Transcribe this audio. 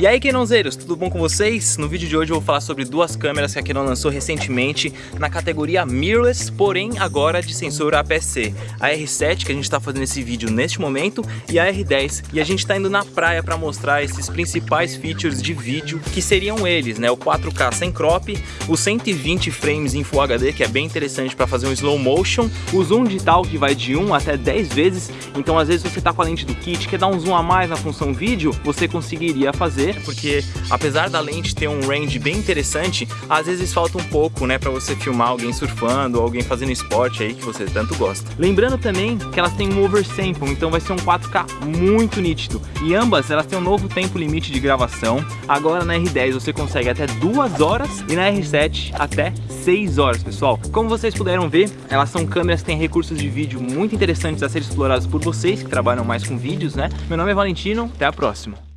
E aí, Canonzeiros, tudo bom com vocês? No vídeo de hoje eu vou falar sobre duas câmeras que a Canon lançou recentemente na categoria mirrorless, porém agora de sensor APS-C. A R7, que a gente está fazendo esse vídeo neste momento, e a R10. E a gente está indo na praia para mostrar esses principais features de vídeo, que seriam eles, né? O 4K sem crop, o 120 frames em Full HD, que é bem interessante para fazer um slow motion, o zoom digital que vai de 1 até 10 vezes, então às vezes você está com a lente do kit, quer dar um zoom a mais na função vídeo, você conseguiria fazer porque apesar da lente ter um range bem interessante, às vezes falta um pouco, né, para você filmar alguém surfando ou alguém fazendo esporte aí que você tanto gosta. Lembrando também que elas têm um oversample, então vai ser um 4K muito nítido. E ambas, elas têm um novo tempo limite de gravação. Agora na R10 você consegue até 2 horas e na R7 até 6 horas, pessoal. Como vocês puderam ver, elas são câmeras que têm recursos de vídeo muito interessantes a ser explorados por vocês que trabalham mais com vídeos, né? Meu nome é Valentino, até a próxima.